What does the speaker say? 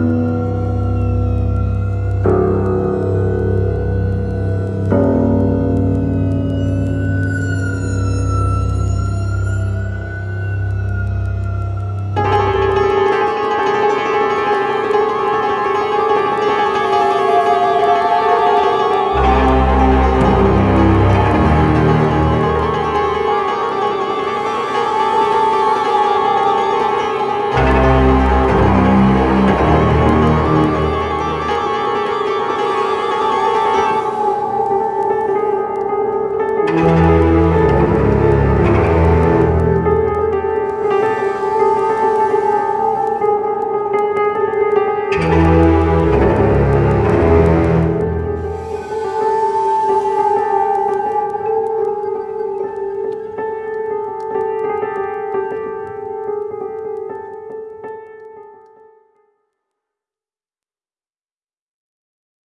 Música